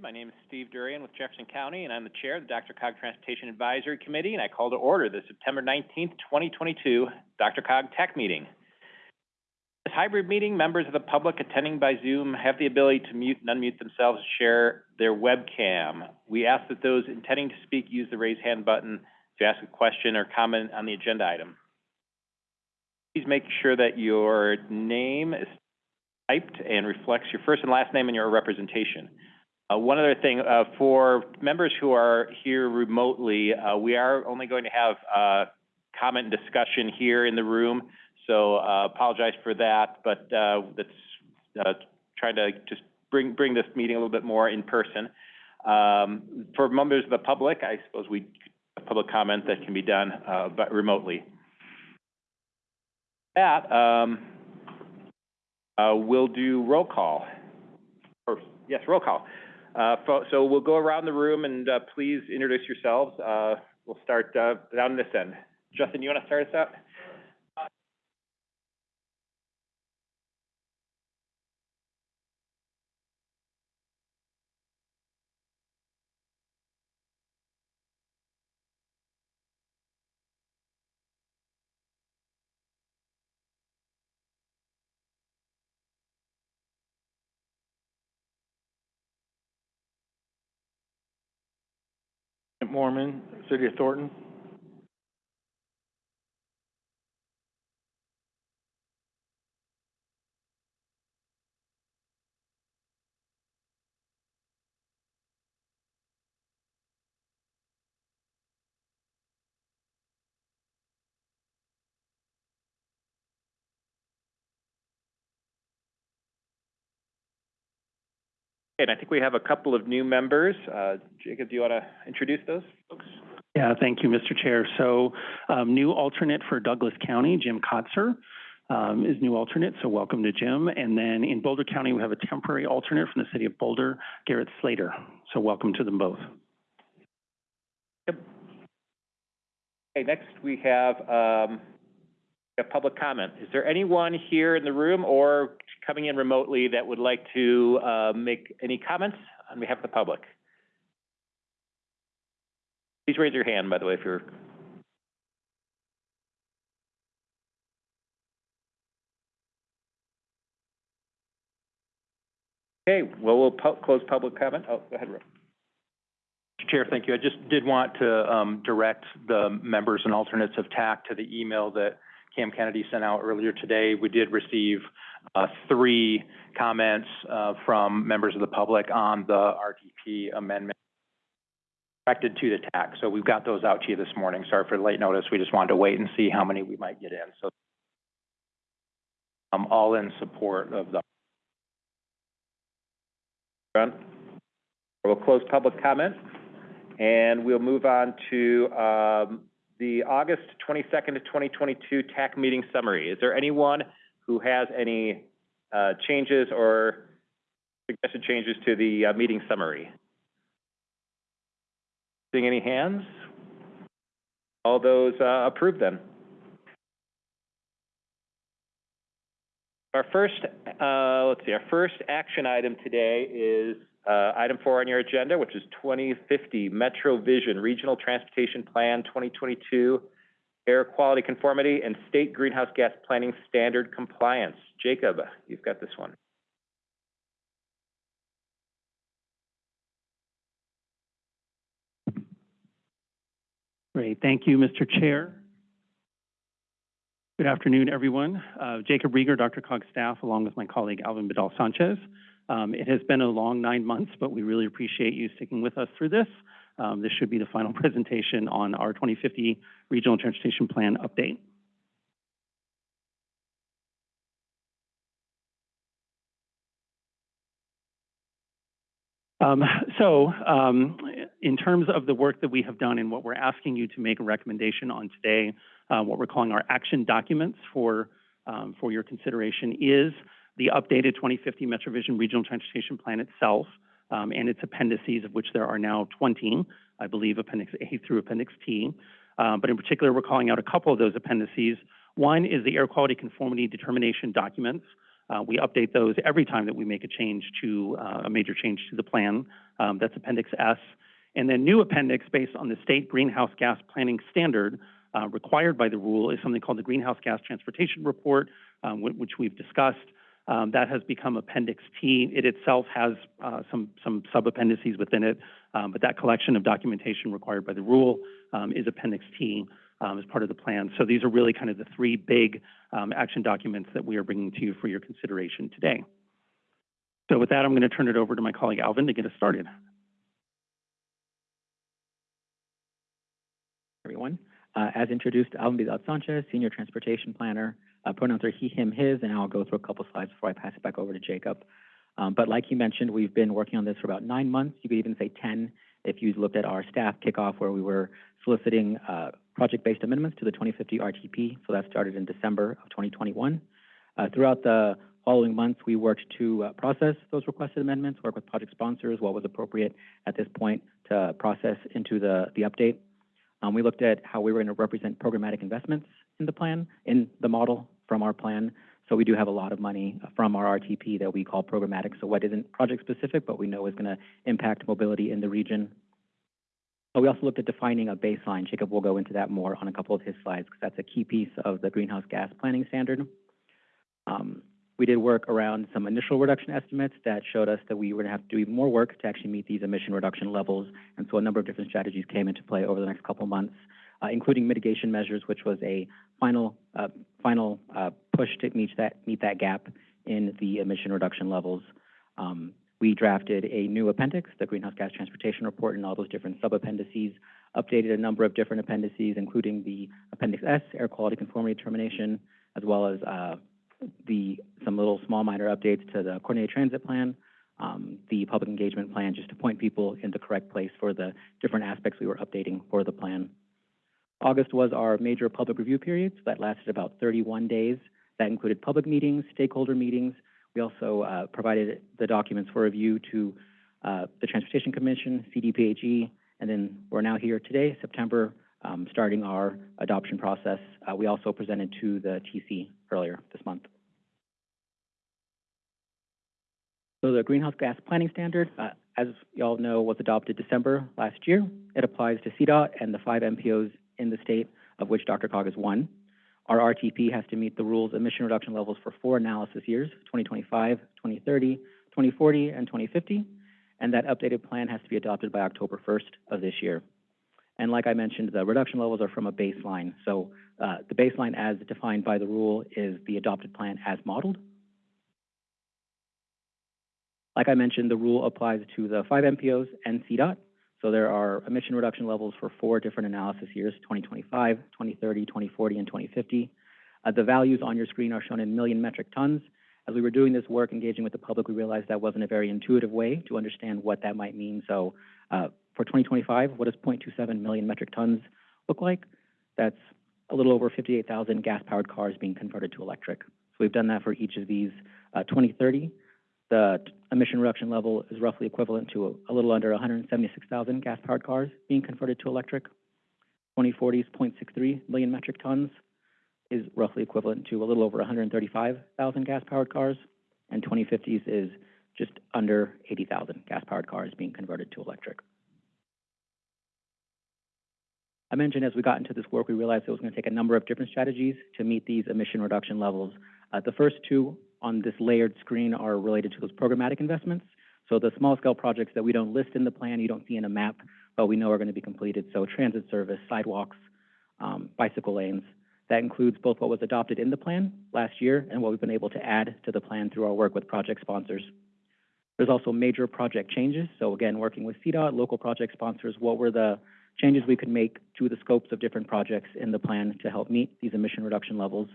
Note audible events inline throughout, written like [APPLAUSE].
My name is Steve Durian with Jefferson County, and I'm the chair of the DRCOG Transportation Advisory Committee, and I call to order the September nineteenth, twenty twenty-two DRCOG TAC Meeting. This hybrid meeting, members of the public attending by Zoom have the ability to mute and unmute themselves and share their webcam. We ask that those intending to speak use the raise hand button to ask a question or comment on the agenda item. Please make sure that your name is typed and reflects your first and last name and your representation. Uh, one other thing, uh, for members who are here remotely, uh, we are only going to have, uh, comment and discussion here in the room. So, uh, apologize for that, but, uh, that's, trying to just bring, bring this meeting a little bit more in person. Um, for members of the public, I suppose we, public comment that can be done, but remotely. That, um, we'll do roll call. Or, yes, roll call. Uh, so we'll go around the room and, uh, please introduce yourselves. Uh, we'll start, uh, down this end. Justin, you want to start us out? Mormon, City of Thornton. And I think we have a couple of new members. Uh, Jacob, do you want to introduce those folks? Yeah, thank you, Mr. Chair. So, um, new alternate for Douglas County, Jim Kotzer, um, is new alternate, so welcome to Jim. And then in Boulder County, we have a temporary alternate from the city of Boulder, Garrett Slater. So welcome to them both. Yep. Okay, next we have, um, a public comment. Is there anyone here in the room or coming in remotely that would like to, uh, make any comments on behalf of the public? Please raise your hand, by the way, if you're. Okay, well, we'll pu- close public comment. Oh, go ahead, Rob. Chair, thank you. I just did want to, um, direct the members and alternates of TAC to the email that Cam Kennedy sent out earlier today. We did receive, uh, three comments, uh, from members of the public on the RTP amendment directed to the tax. So we've got those out to you this morning. Sorry for the late notice. We just wanted to wait and see how many we might get in. So I'm all in support of the. We'll close public comment, and we'll move on to, um, the August twenty-second to twenty twenty-two TAC meeting summary. Is there anyone who has any, uh, changes or suggested changes to the, uh, meeting summary? Seeing any hands? All those, uh, approved then? Our first, uh, let's see, our first action item today is, uh, item four on your agenda, which is twenty fifty Metro Vision Regional Transportation Plan twenty twenty-two, air quality conformity and state greenhouse gas planning standard compliance. Jacob, you've got this one. Great, thank you, Mr. Chair. Good afternoon, everyone. Uh, Jacob Riger, DRCOG staff, along with my colleague Alvin Bedell Sanchez. Um, it has been a long nine months, but we really appreciate you sticking with us through this. Um, this should be the final [LAUGHS] presentation on our 2050 Regional Transportation Plan update. Um, so, um, in terms of the work that we have done and what we're asking you to make a recommendation on today, uh, what we're calling our action documents for, um, for your consideration is the updated 2050 MetroVision Regional Transportation Plan itself um, and its appendices, of which there are now 20, I believe Appendix A through Appendix T. Uh, but in particular, we're calling out a couple of those appendices. One is the air quality conformity determination documents, Uh, we update those every time that we make a change to, uh, a major change to the plan. Um, that's Appendix S. And then new appendix based on the state greenhouse gas planning standard, uh, required by the rule is something called the Greenhouse Gas Transportation Report, um, which we've discussed. Um, that has become Appendix T. It itself has, uh, some, some sub-appendices within it, um, but that collection of documentation required by the rule, um, is Appendix T, um, as part of the plan. So these are really kind of the three big, um, action documents that we are bringing to you for your consideration today. So with that, I'm going to turn it over to my colleague Alvin to get us started. everyone. Uh, as introduced, Alvin Sanchez, Senior Transportation Planner. Uh, pronouns are he, him, his, and I'll go through a couple slides before I pass it back over to Jacob. Um, but like he mentioned, we've been working on this for about nine months. You could even say 10 if you looked at our staff kickoff where we were soliciting uh, project-based amendments to the 2050 RTP. So that started in December of 2021. Uh, throughout the following months, we worked to uh, process those requested amendments, work with project sponsors, what was appropriate at this point to process into the, the update. Um, we looked at how we were going to represent programmatic investments in the plan, in the model from our plan. So we do have a lot of money from our RTP that we call programmatic. So what isn't project specific, but we know is going to impact mobility in the region. But we also looked at defining a baseline. Jacob will go into that more on a couple of his slides because that's a key piece of the greenhouse gas planning standard. Um, we did work around some initial reduction estimates that showed us that we to have to do even more work to actually meet these emission reduction levels. And so a number of different strategies came into play over the next couple months, uh, including mitigation measures, which was a final, uh, final uh, push to meet that, meet that gap in the emission reduction levels. Um, we drafted a new appendix, the Greenhouse Gas Transportation Report, and all those different sub-appendices, updated a number of different appendices, including the Appendix S, Air Quality Conformity Determination, as well as uh, the, some little small minor updates to the coordinated transit plan, um, the public engagement plan, just to point people in the correct place for the different aspects we were updating for the plan. August was our major public review period, so that lasted about 31 days. That included public meetings, stakeholder meetings. We also uh, provided the documents for review to uh, the Transportation Commission, CDPHE, and then we're now here today, September, um, starting our adoption process. Uh, we also presented to the TC earlier this month. So the greenhouse gas planning standard, uh, as you all know, was adopted December last year. It applies to CDOT and the five MPOs in the state, of which DRCOG is one. Our RTP has to meet the rules emission reduction levels for four analysis years, 2025, 2030, 2040, and 2050. And that updated plan has to be adopted by October 1st of this year. And like I mentioned, the reduction levels are from a baseline. So uh, the baseline as defined by the rule is the adopted plan as modeled. Like I mentioned, the rule applies to the five MPOs and CDOT. So there are emission reduction levels for four different analysis years, 2025, 2030, 2040, and 2050. Uh, the values on your screen are shown in million metric tons. As we were doing this work, engaging with the public, we realized that wasn't a very intuitive way to understand what that might mean. So uh, for 2025, what does 0.27 million metric tons look like? That's a little over 58,000 gas-powered cars being converted to electric. So we've done that for each of these. Uh, 2030, the emission reduction level is roughly equivalent to a, a little under 176,000 gas-powered cars being converted to electric. 2040's 0.63 million metric tons is roughly equivalent to a little over 135,000 gas-powered cars, and 2050's is just under 80,000 gas-powered cars being converted to electric. I mentioned as we got into this work, we realized it was going to take a number of different strategies to meet these emission reduction levels. Uh, the first two on this layered screen are related to those programmatic investments. So the small scale projects that we don't list in the plan, you don't see in a map, but we know are going to be completed. So transit service, sidewalks, um, bicycle lanes. That includes both what was adopted in the plan last year and what we've been able to add to the plan through our work with project sponsors. There's also major project changes. So again, working with CDOT, local project sponsors, what were the changes we could make to the scopes of different projects in the plan to help meet these emission reduction levels.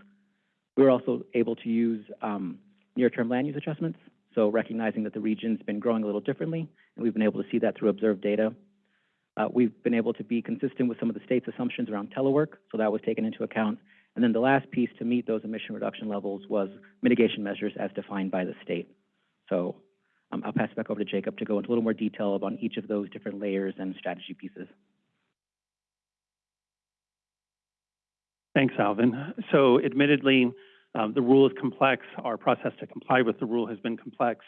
We were also able to use um, near-term land use adjustments, so recognizing that the region's been growing a little differently, and we've been able to see that through observed data. Uh, we've been able to be consistent with some of the state's assumptions around telework, so that was taken into account. And then the last piece to meet those emission reduction levels was mitigation measures as defined by the state. So um, I'll pass it back over to Jacob to go into a little more detail about each of those different layers and strategy pieces. Thanks, Alvin. So admittedly, Um, the rule is complex. Our process to comply with the rule has been complex.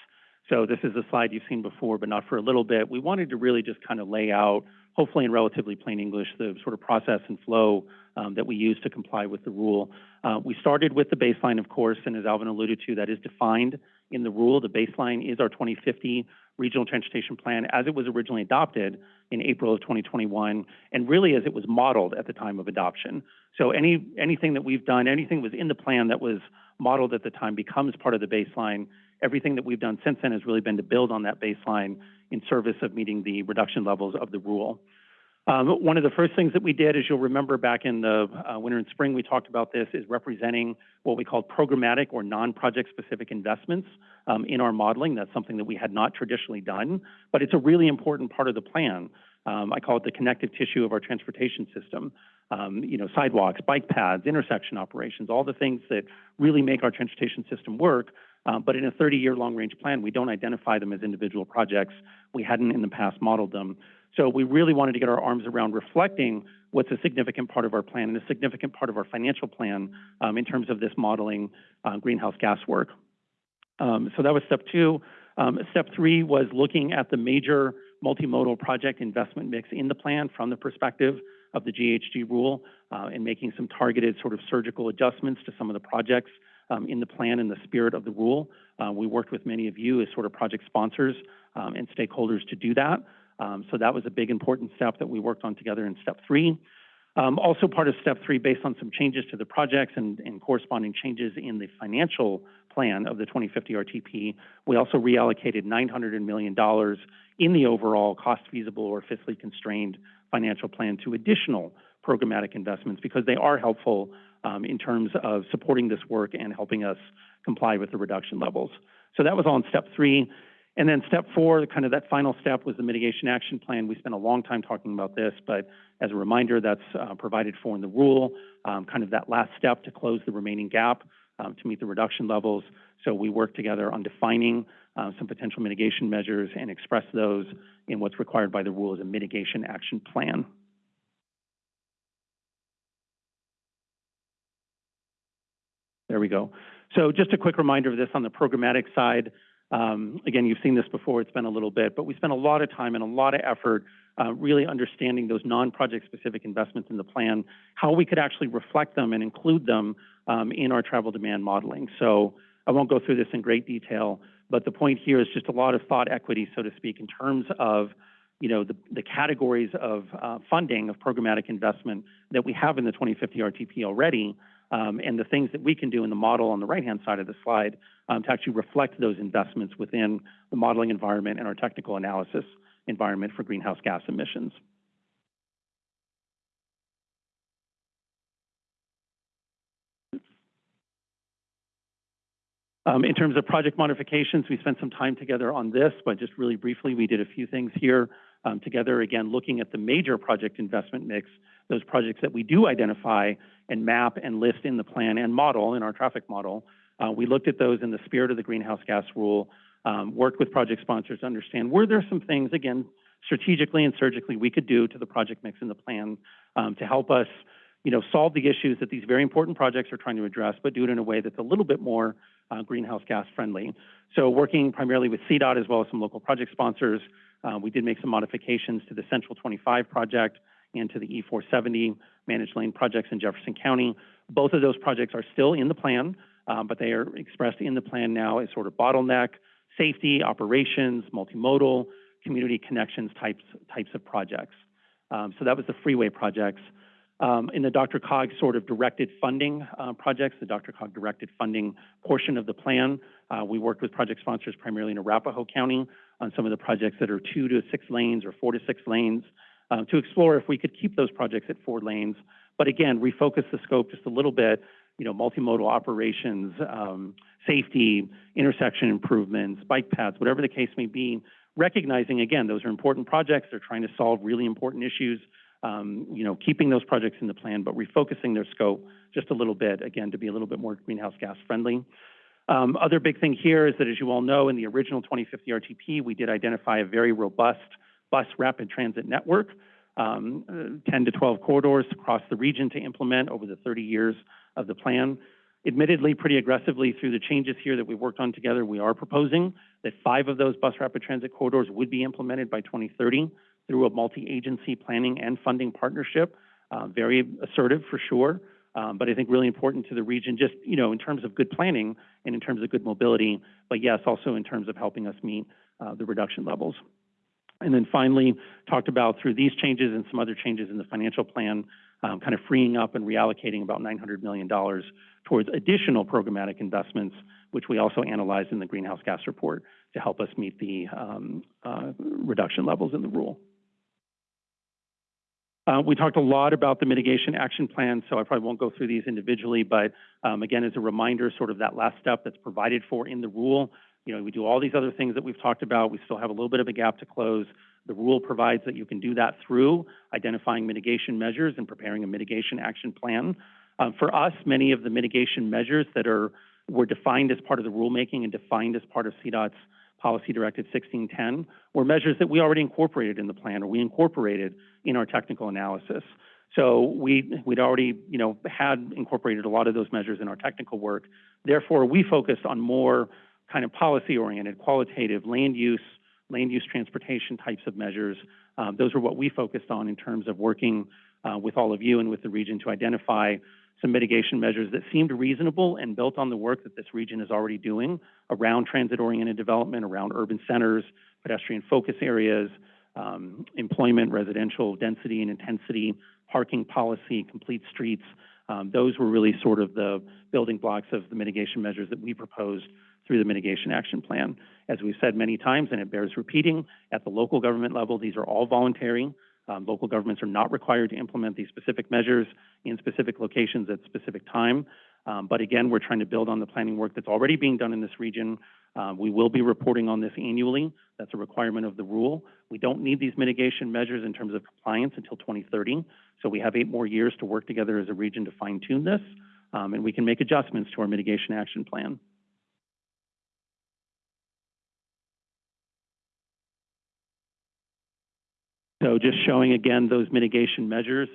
So this is a slide you've seen before, but not for a little bit. We wanted to really just kind of lay out, hopefully in relatively plain English, the sort of process and flow um, that we use to comply with the rule. Uh, we started with the baseline, of course, and as Alvin alluded to, that is defined in the rule. The baseline is our 2050 Regional Transportation Plan as it was originally adopted in April of 2021, and really as it was modeled at the time of adoption. So any anything that we've done, anything that was in the plan that was modeled at the time becomes part of the baseline. Everything that we've done since then has really been to build on that baseline in service of meeting the reduction levels of the rule. Um, one of the first things that we did, as you'll remember back in the uh, winter and spring, we talked about this, is representing what we call programmatic or non-project specific investments um, in our modeling. That's something that we had not traditionally done, but it's a really important part of the plan. Um, I call it the connective tissue of our transportation system. Um, you know, sidewalks, bike paths, intersection operations, all the things that really make our transportation system work. Um, but in a 30-year long-range plan, we don't identify them as individual projects. We hadn't in the past modeled them. So we really wanted to get our arms around reflecting what's a significant part of our plan and a significant part of our financial plan um, in terms of this modeling uh, greenhouse gas work. Um, so that was step two. Um, step three was looking at the major multimodal project investment mix in the plan from the perspective of the GHG rule uh, and making some targeted sort of surgical adjustments to some of the projects um, in the plan in the spirit of the rule. Uh, we worked with many of you as sort of project sponsors um, and stakeholders to do that. Um, so that was a big important step that we worked on together in step three. Um, also part of step three, based on some changes to the projects and, and, corresponding changes in the financial plan of the 2050 RTP, we also reallocated $900 million in the overall cost feasible or fiscally constrained financial plan to additional programmatic investments because they are helpful um, in terms of supporting this work and helping us comply with the reduction levels. So that was on step three. And then step four, kind of that final step was the mitigation action plan. We spent a long time talking about this, but as a reminder, that's uh, provided for in the rule, um, kind of that last step to close the remaining gap um, to meet the reduction levels. So we worked together on defining uh, some potential mitigation measures and express those in what's required by the rule as a mitigation action plan. There we go. So just a quick reminder of this on the programmatic side. Um, again, you've seen this before, it's been a little bit, but we spent a lot of time and a lot of effort uh, really understanding those non-project specific investments in the plan, how we could actually reflect them and include them um, in our travel demand modeling. So I won't go through this in great detail, but the point here is just a lot of thought equity, so to speak, in terms of you know, the, the categories of uh, funding of programmatic investment that we have in the 2050 RTP already, um, and the things that we can do in the model on the right-hand side of the slide um, to actually reflect those investments within the modeling environment and our technical analysis environment for greenhouse gas emissions. Um, in terms of project modifications, we spent some time together on this, but just really briefly, we did a few things here um, together, again, looking at the major project investment mix, those projects that we do identify and map and list in the plan and model in our traffic model. Uh, we looked at those in the spirit of the greenhouse gas rule, um, worked with project sponsors to understand were there some things, again, strategically and surgically we could do to the project mix in the plan um, to help us, you know, solve the issues that these very important projects are trying to address, but do it in a way that's a little bit more uh, greenhouse gas friendly. So working primarily with CDOT as well as some local project sponsors, uh, we did make some modifications to the Central 25 project and to the C470 managed lane projects in Jefferson County. Both of those projects are still in the plan, um, but they are expressed in the plan now as sort of bottleneck, safety, operations, multimodal, community connections types, types of projects. Um, so that was the freeway projects. Um, in the DRCOG sort of directed funding uh, projects, the DRCOG directed funding portion of the plan, uh, we worked with project sponsors primarily in Arapahoe County on some of the projects that are two to six lanes or four to six lanes um, to explore if we could keep those projects at four lanes. But again, refocus the scope just a little bit, you know, multimodal operations, um, safety, intersection improvements, bike paths, whatever the case may be, recognizing, again, those are important projects. They're trying to solve really important issues. Um, you know, keeping those projects in the plan, but refocusing their scope just a little bit, again, to be a little bit more greenhouse gas friendly. Um, other big thing here is that, as you all know, in the original 2050 RTP, we did identify a very robust bus rapid transit network, um, uh, 10 to 12 corridors across the region to implement over the 30 years of the plan. admittedly, pretty aggressively through the changes here that we worked on together, we are proposing that five of those bus rapid transit corridors would be implemented by 2030 through a multi-agency planning and funding partnership. Uh, very assertive for sure, um, but I think really important to the region, just you know, in terms of good planning and in terms of good mobility, but yes, also in terms of helping us meet uh, the reduction levels. And then finally, talked about through these changes and some other changes in the financial plan, um, kind of freeing up and reallocating about $900 million towards additional programmatic investments, which we also analyzed in the greenhouse gas report to help us meet the um, uh, reduction levels in the rule. Uh, we talked a lot about the mitigation action plan, so I probably won't go through these individually, but um, again, as a reminder, sort of that last step that's provided for in the rule. You know, we do all these other things that we've talked about. We still have a little bit of a gap to close. The rule provides that you can do that through identifying mitigation measures and preparing a mitigation action plan. Um, for us, many of the mitigation measures that are were defined as part of the rulemaking and defined as part of CDOT's Policy Directive 1610 were measures that we already incorporated in the plan or we incorporated in our technical analysis. So we, we'd already, you know, had incorporated a lot of those measures in our technical work. Therefore, we focused on more kind of policy-oriented, qualitative, land use, land use transportation types of measures. Um, those are what we focused on in terms of working uh, with all of you and with the region to identify some mitigation measures that seemed reasonable and built on the work that this region is already doing around transit-oriented development, around urban centers, pedestrian focus areas, um, employment, residential density and intensity, parking policy, complete streets. Um, those were really sort of the building blocks of the mitigation measures that we proposed through the mitigation action plan. As we've said many times, and it bears repeating, at the local government level, these are all voluntary. Um, local governments are not required to implement these specific measures in specific locations at specific time. Um, but again, we're trying to build on the planning work that's already being done in this region. Um, we will be reporting on this annually. That's a requirement of the rule. We don't need these mitigation measures in terms of compliance until 2030. So we have eight more years to work together as a region to fine tune this, um, and we can make adjustments to our mitigation action plan. So just showing again those mitigation measures.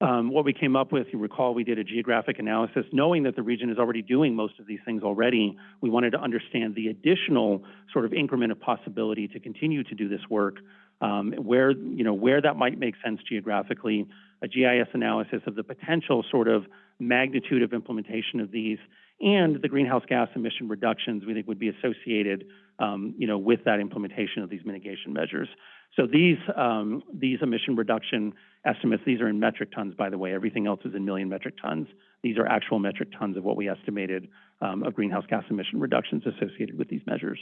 Um, what we came up with, you recall we did a geographic analysis, knowing that the region is already doing most of these things already, we wanted to understand the additional sort of increment of possibility to continue to do this work, um, where, you know, where that might make sense geographically, a GIS analysis of the potential sort of magnitude of implementation of these, and the greenhouse gas emission reductions we think would be associated, um, you know, with that implementation of these mitigation measures. So these, um, these emission reduction estimates, these are in metric tons, by the way. Everything else is in million metric tons. These are actual metric tons of what we estimated um, of greenhouse gas emission reductions associated with these measures.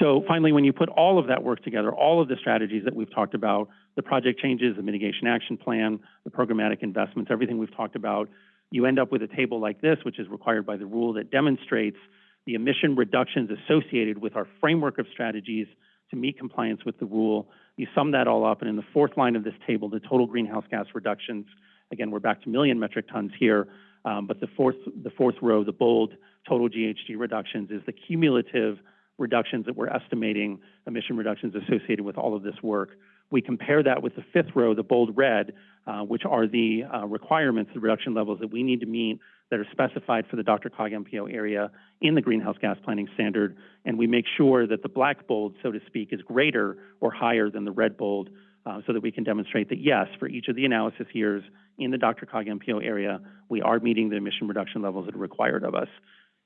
So finally, when you put all of that work together, all of the strategies that we've talked about, the project changes, the mitigation action plan, the programmatic investments, everything we've talked about, you end up with a table like this, which is required by the rule that demonstrates the emission reductions associated with our framework of strategies to meet compliance with the rule. You sum that all up, and in the fourth line of this table, the total greenhouse gas reductions, again, we're back to million metric tons here, um, but the fourth, the fourth row, the bold total GHG reductions is the cumulative reductions that we're estimating, emission reductions associated with all of this work. We compare that with the fifth row, the bold red, uh, which are the uh, requirements, the reduction levels that we need to meet that are specified for the DRCOG MPO area in the greenhouse gas planning standard, and we make sure that the black bold, so to speak, is greater or higher than the red bold, uh, so that we can demonstrate that yes, for each of the analysis years in the DRCOG MPO area, we are meeting the emission reduction levels that are required of us.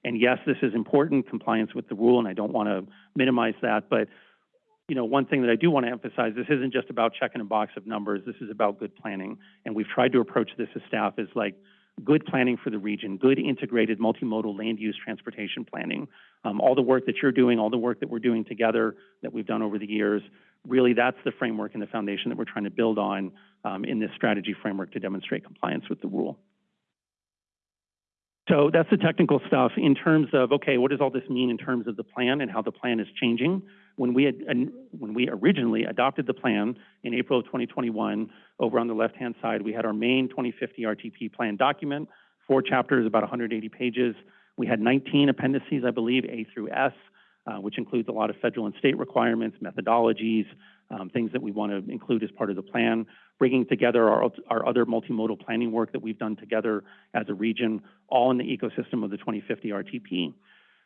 And yes, this is important, compliance with the rule, and I don't want to minimize that, but you know, one thing that I do want to emphasize, this isn't just about checking a box of numbers, this is about good planning. And we've tried to approach this as staff as like, good planning for the region, good integrated multimodal land use transportation planning. Um, all the work that you're doing, all the work that we're doing together that we've done over the years, really that's the framework and the foundation that we're trying to build on um, in this strategy framework to demonstrate compliance with the rule. So that's the technical stuff in terms of, okay, what does all this mean in terms of the plan and how the plan is changing? When we, had, when we originally adopted the plan in April of 2021, over on the left-hand side, we had our main 2050 RTP plan document, four chapters, about 180 pages. We had 19 appendices, I believe, A through S, uh, which includes a lot of federal and state requirements, methodologies, um, things that we want to include as part of the plan, bringing together our, our other multimodal planning work that we've done together as a region, all in the ecosystem of the 2050 RTP.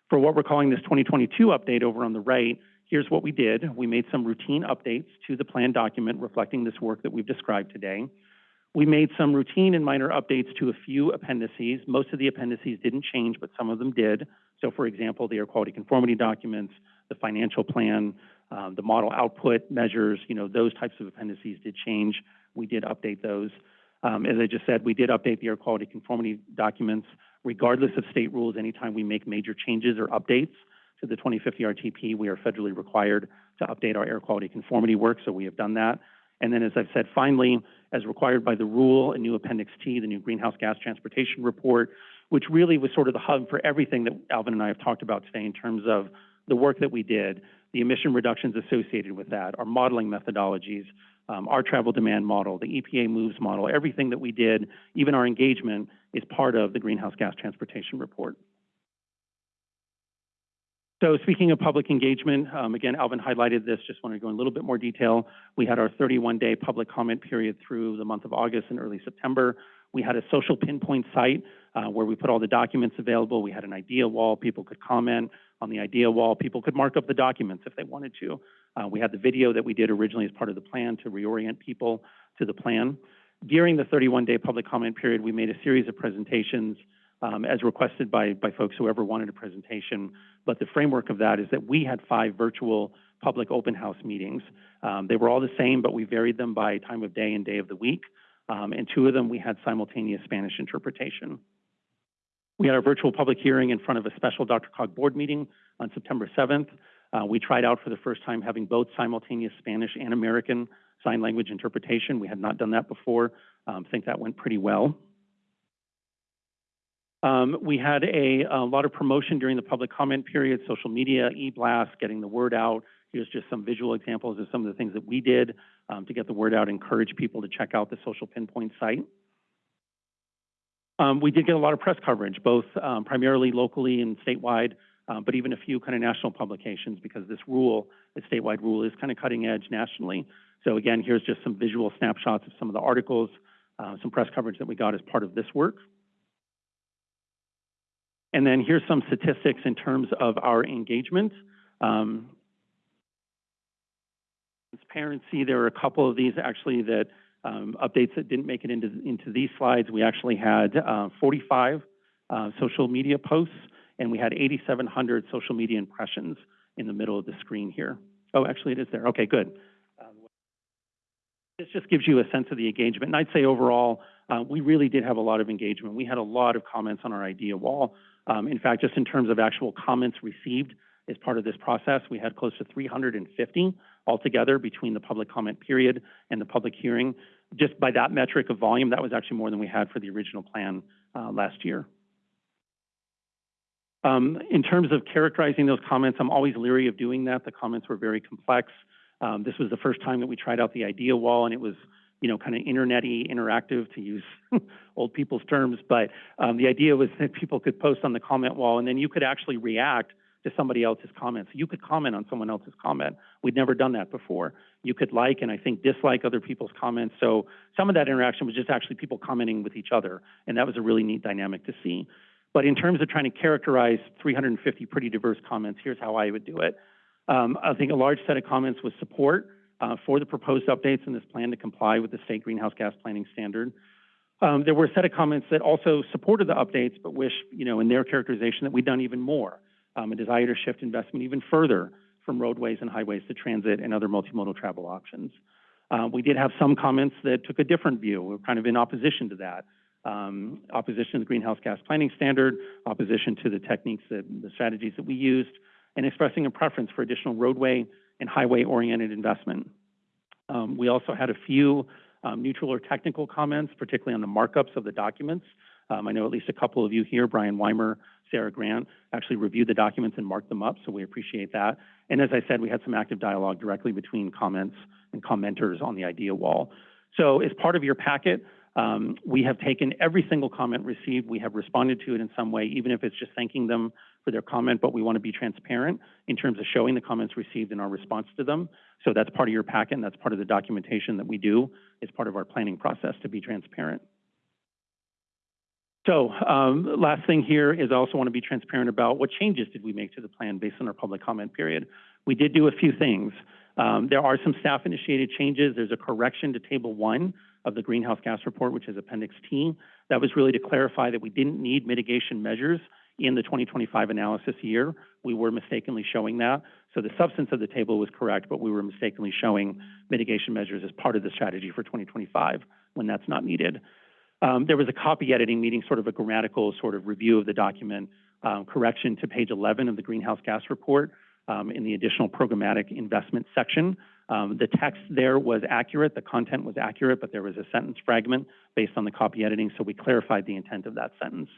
For what we're calling this 2022 update over on the right, here's what we did. We made some routine updates to the plan document reflecting this work that we've described today. We made some routine and minor updates to a few appendices. Most of the appendices didn't change, but some of them did. So for example, the air quality conformity documents, the financial plan, um, the model output measures, you know, those types of appendices did change. We did update those. Um, as I just said, we did update the air quality conformity documents regardless of state rules. Anytime we make major changes or updates to the 2050 RTP, we are federally required to update our air quality conformity work, so we have done that. And then, as I've said, finally, as required by the rule, a new Appendix T, the new Greenhouse Gas Transportation Report, which really was sort of the hub for everything that Alvin and I have talked about today in terms of the work that we did, the emission reductions associated with that, our modeling methodologies, um, our travel demand model, the EPA moves model, everything that we did, even our engagement, is part of the Greenhouse Gas Transportation Report. So speaking of public engagement, um, again, Alvin highlighted this, just want to go in a little bit more detail. We had our 31-day public comment period through the month of August and early September. We had a social pinpoint site uh, where we put all the documents available. We had an idea wall. People could comment on the idea wall. People could mark up the documents if they wanted to. Uh, we had the video that we did originally as part of the plan to reorient people to the plan. During the 31-day public comment period, we made a series of presentations um, as requested by, by folks who ever wanted a presentation. But the framework of that is that we had five virtual public open house meetings. Um, they were all the same, but we varied them by time of day and day of the week. Um, and two of them we had simultaneous Spanish interpretation. We had our virtual public hearing in front of a special DRCOG board meeting on September 7th. Uh, we tried out for the first time having both simultaneous Spanish and American sign language interpretation. We had not done that before. Um, think that went pretty well. Um, we had a, a, lot of promotion during the public comment period, social media, e-blast, getting the word out. Here's just some visual examples of some of the things that we did um, to get the word out, encourage people to check out the social pinpoint site. Um, we did get a lot of press coverage, both um, primarily locally and statewide, uh, but even a few kind of national publications because this rule, the statewide rule, is kind of cutting edge nationally. So again, here's just some visual snapshots of some of the articles, uh, some press coverage that we got as part of this work. And then here's some statistics in terms of our engagement. Um, transparency, there are a couple of these actually that um, updates that didn't make it into, into these slides. We actually had uh, 45 uh, social media posts, and we had 8,700 social media impressions in the middle of the screen here. Oh, actually it is there. Okay, good. Um, this just gives you a sense of the engagement. And I'd say overall, uh, we really did have a lot of engagement. We had a lot of comments on our idea wall. Um, in fact, just in terms of actual comments received as part of this process, we had close to 350 altogether between the public comment period and the public hearing. Just by that metric of volume, that was actually more than we had for the original plan uh, last year. Um, in terms of characterizing those comments, I'm always leery of doing that. The comments were very complex. Um, this was the first time that we tried out the idea wall, and it was you know, kind of internety, interactive, to use [LAUGHS] old people's terms. But um, the idea was that people could post on the comment wall, and then you could actually react to somebody else's comments. You could comment on someone else's comment. We'd never done that before. You could like and I think dislike other people's comments. So some of that interaction was just actually people commenting with each other, and that was a really neat dynamic to see. But in terms of trying to characterize 350 pretty diverse comments, here's how I would do it. Um, I think a large set of comments was support uh, for the proposed updates in this plan to comply with the state greenhouse gas planning standard. Um, there were a set of comments that also supported the updates, but wish, you know, in their characterization that we'd done even more, um, a desire to shift investment even further from roadways and highways to transit and other multimodal travel options. Uh, we did have some comments that took a different view. We are kind of in opposition to that. Um, opposition to the greenhouse gas planning standard, opposition to the techniques that the strategies that we used, and expressing a preference for additional roadway and highway-oriented investment. Um, we also had a few um, neutral or technical comments, particularly on the markups of the documents. Um, I know at least a couple of you here, Brian Weimer, Sarah Grant, actually reviewed the documents and marked them up, so we appreciate that. And as I said, we had some active dialogue directly between comments and commenters on the idea wall. So as part of your packet, Um, we have taken every single comment received, we have responded to it in some way, even if it's just thanking them for their comment, but we want to be transparent in terms of showing the comments received and our response to them. So that's part of your packet, and that's part of the documentation that we do as part of our planning process to be transparent. So, um, last thing here is I also want to be transparent about what changes did we make to the plan based on our public comment period. We did do a few things. Um, there are some staff-initiated changes. There's a correction to Table 1 of the greenhouse gas report, which is Appendix T. That was really to clarify that we didn't need mitigation measures in the 2025 analysis year. We were mistakenly showing that. So the substance of the table was correct, but we were mistakenly showing mitigation measures as part of the strategy for 2025 when that's not needed. Um, there was a copy editing meeting, sort of a grammatical sort of review of the document, um, correction to page 11 of the greenhouse gas report um, in the additional programmatic investment section. Um, the text there was accurate, the content was accurate, but there was a sentence fragment based on the copy editing, so we clarified the intent of that sentence.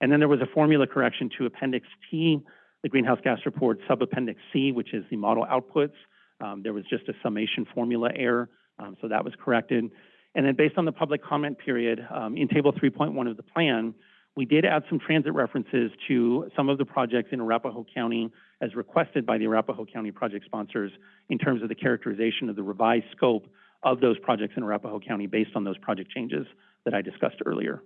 And then there was a formula correction to Appendix T, the greenhouse gas report, sub-appendix C, which is the model outputs. Um, there was just a summation formula error, um, so that was corrected. And then based on the public comment period, um, in Table 3.1 of the plan, we did add some transit references to some of the projects in Arapahoe County as requested by the Arapahoe County project sponsors in terms of the characterization of the revised scope of those projects in Arapahoe County based on those project changes that I discussed earlier.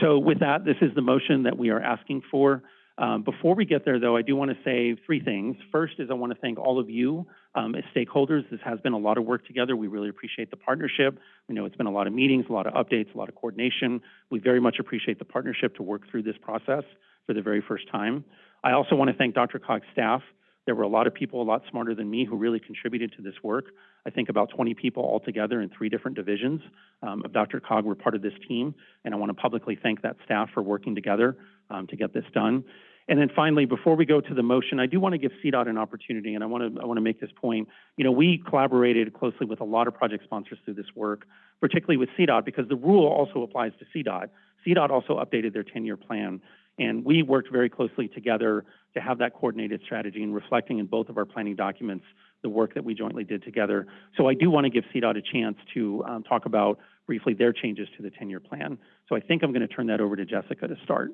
So with that, this is the motion that we are asking for. Um, before we get there, though, I do want to say three things. First is I want to thank all of you um, as stakeholders. This has been a lot of work together. We really appreciate the partnership. We know it's been a lot of meetings, a lot of updates, a lot of coordination. We very much appreciate the partnership to work through this process for the very first time. I also want to thank DRCOG's staff. There were a lot of people a lot smarter than me who really contributed to this work. I think about 20 people altogether in three different divisions um, of DRCOG were part of this team, and I want to publicly thank that staff for working together um, to get this done. And then finally, before we go to the motion, I do want to give CDOT an opportunity, and I want to I want to make this point. You know, we collaborated closely with a lot of project sponsors through this work, particularly with CDOT, because the rule also applies to CDOT. CDOT also updated their 10-year plan, and we worked very closely together to have that coordinated strategy and reflecting in both of our planning documents the work that we jointly did together. So I do want to give CDOT a chance to um, talk about briefly their changes to the 10-year plan. So I think I'm going to turn that over to Jessica to start.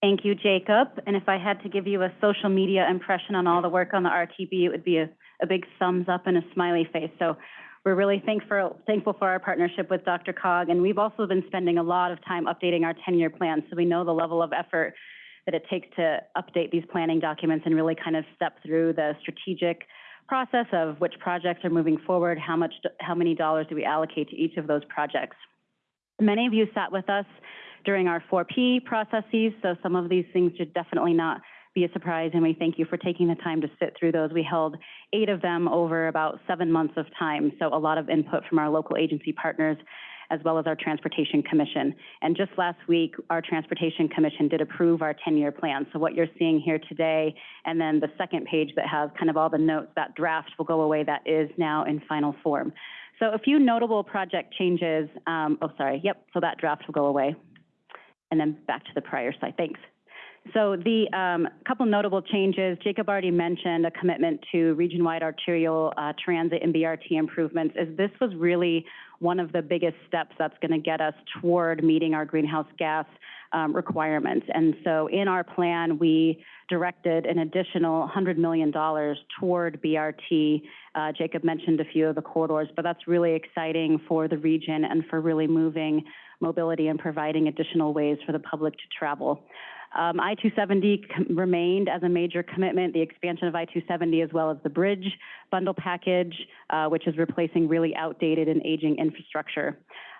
Thank you, Jacob. And if I had to give you a social media impression on all the work on the RTP, it would be a, a big thumbs up and a smiley face. So we're really thankful, thankful for our partnership with DRCOG. And we've also been spending a lot of time updating our 10-year plan. So we know the level of effort that it takes to update these planning documents and really kind of step through the strategic process of which projects are moving forward, how much, how many dollars do we allocate to each of those projects. Many of you sat with us during our 4P processes, so some of these things should definitely not be a surprise, and we thank you for taking the time to sit through those. We held eight of them over about seven months of time, so a lot of input from our local agency partners as well as our Transportation Commission. And just last week, our Transportation Commission did approve our 10-year plan. So what you're seeing here today, and then the second page that has kind of all the notes, that draft will go away. That is now in final form. So a few notable project changes. Um, oh, sorry. Yep. So that draft will go away and then back to the prior slide. Thanks. So the um, couple notable changes, Jacob already mentioned a commitment to region-wide arterial uh, transit and BRT improvements, is this was really one of the biggest steps that's going to get us toward meeting our greenhouse gas um, requirements. And so in our plan, we directed an additional $100 million toward BRT. Uh, Jacob mentioned a few of the corridors, but that's really exciting for the region and for really moving mobility and providing additional ways for the public to travel. Um, I-270 remained as a major commitment, the expansion of I-270 as well as the bridge bundle package, uh, which is replacing really outdated and aging infrastructure.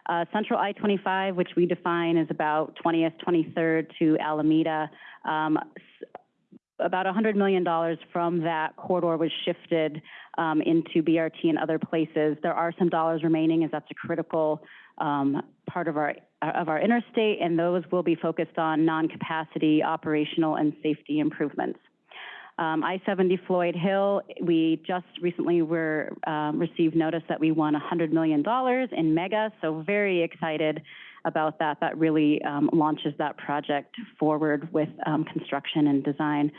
Uh, Central I-25, which we define as about 20th, 23rd to Alameda, um, about $100 million from that corridor was shifted um, into BRT and other places. There are some dollars remaining as that's a critical um, part of our of our interstate, and those will be focused on non-capacity, operational, and safety improvements. Um, I-70 Floyd Hill, we just recently were um, received notice that we won $100 million in MEGA, so very excited about that. That really um, launches that project forward with um, construction and design.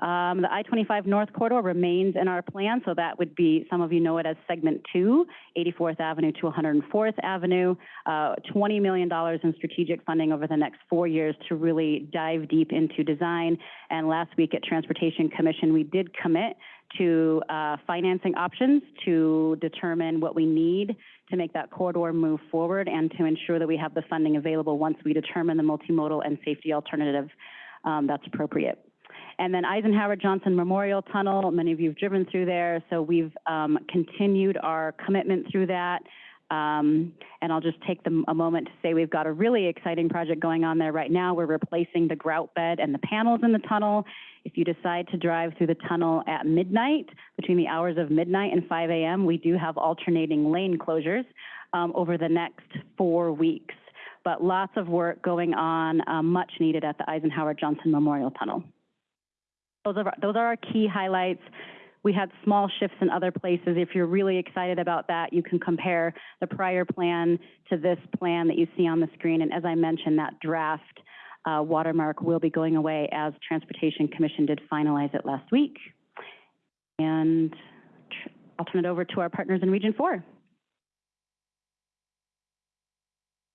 Um, the I-25 North Corridor remains in our plan, so that would be, some of you know it as Segment Two, 84th Avenue to 104th Avenue. Uh, $20 million in strategic funding over the next four years to really dive deep into design. And last week at Transportation Commission, we did commit to uh, financing options to determine what we need to make that corridor move forward and to ensure that we have the funding available once we determine the multimodal and safety alternative um, that's appropriate. And then Eisenhower Johnson Memorial Tunnel, many of you have driven through there, so we've um, continued our commitment through that. Um, and I'll just take a moment to say we've got a really exciting project going on there right now. We're replacing the grout bed and the panels in the tunnel. If you decide to drive through the tunnel at midnight, between the hours of midnight and 5 a.m., we do have alternating lane closures um, over the next four weeks. But lots of work going on, um, much needed at the Eisenhower Johnson Memorial Tunnel. Those are, those are our key highlights. We had small shifts in other places. If you're really excited about that, you can compare the prior plan to this plan that you see on the screen. And as I mentioned, that draft uh, watermark will be going away as Transportation Commission did finalize it last week. And I'll turn it over to our partners in Region Four.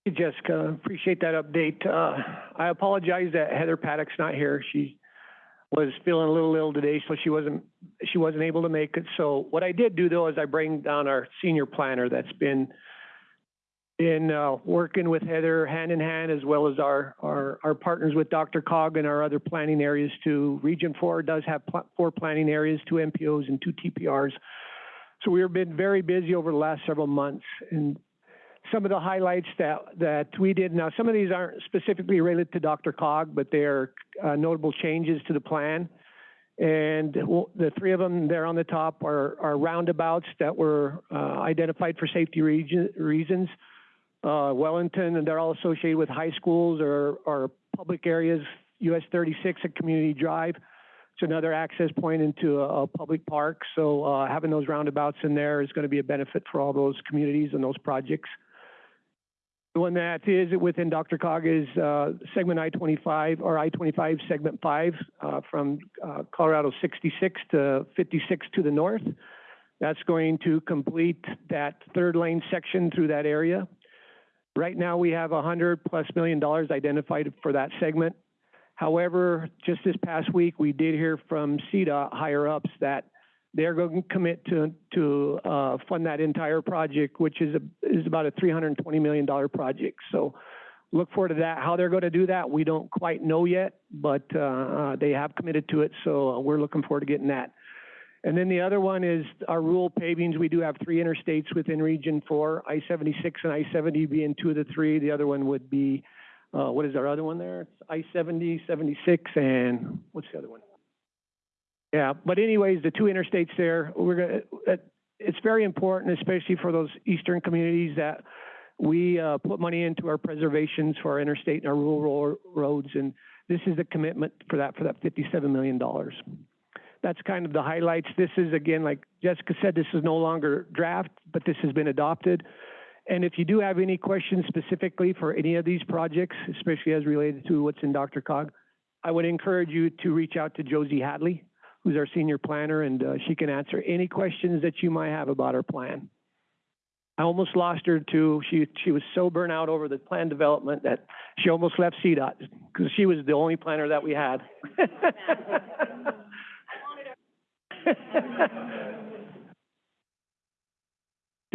Hey, Jessica, appreciate that update. Uh, I apologize that Heather Paddock's not here. She was feeling a little ill today, so she wasn't, she wasn't able to make it. So what I did do though is I bring down our senior planner that's been in, uh, working with Heather hand in hand as well as our, our, our partners with DRCOG and our other planning areas To Region Four does have pl- four planning areas, two MPOs and two TPRs. So we've been very busy over the last several months and some of the highlights that, that we did. Now, some of these aren't specifically related to DRCOG, but they are uh, notable changes to the plan. And the three of them there on the top are, are roundabouts that were uh, identified for safety region, reasons. Uh, Wellington, and they're all associated with high schools or, or public areas. US 36 at Community Drive. It's another access point into a, a public park. So uh, having those roundabouts in there is going to be a benefit for all those communities and those projects. One that is within DRCOG is uh, segment I-25 or I-25 segment 5 uh, from uh, Colorado 66 to 56 to the north. That's going to complete that third lane section through that area. Right now, we have 100 plus million dollars identified for that segment. However, just this past week, we did hear from CDOT higher ups that they're going to commit to, to, uh, fund that entire project, which is a, is about a three hundred and twenty million dollar project. So look forward to that. How they're going to do that, we don't quite know yet, but, uh, uh, they have committed to it, so we're looking forward to getting that. And then the other one is our rural pavings. We do have three interstates within Region Four, I-76 and I-70 being two of the three. The other one would be, uh, what is our other one there? It's I-70, 76, and what's the other one? Yeah, but anyways, the two interstates there, we're gonna, it's very important, especially for those eastern communities that we, uh, put money into our preservations for our interstate and our rural roads, and this is the commitment for that, for that fifty-seven million dollars. That's kind of the highlights. This is, again, like Jessica said, this is no longer draft, but this has been adopted. And if you do have any questions specifically for any of these projects, especially as related to what's in DRCOG, I would encourage you to reach out to Josie Hadley, who's our senior planner, and uh, she can answer any questions that you might have about our plan. I almost lost her too. she, she was so burnt out over the plan development that she almost left CDOT because she was the only planner that we had. [LAUGHS]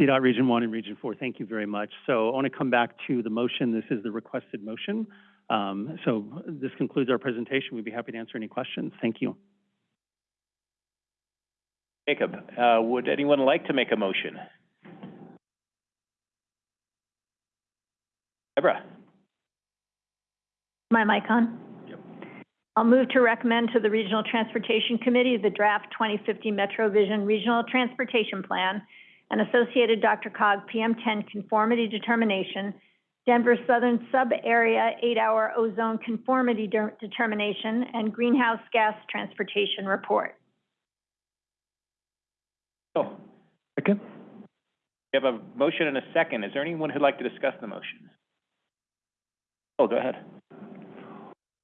CDOT Region One and Region Four, thank you very much. So I want to come back to the motion. This is the requested motion. Um, so this concludes our presentation. We'd be happy to answer any questions. Thank you. Jacob, uh, would anyone like to make a motion? Deborah? My mic on? Yep. I'll move to recommend to the Regional Transportation Committee the draft 2050 Metro Vision Regional Transportation Plan and associated DRCOG PM10 conformity determination, Denver Southern Sub-Area eight-hour ozone conformity de- determination, and greenhouse gas transportation report. Oh, Second? we have a motion and a second. Is there anyone who'd like to discuss the motion? Oh, go ahead.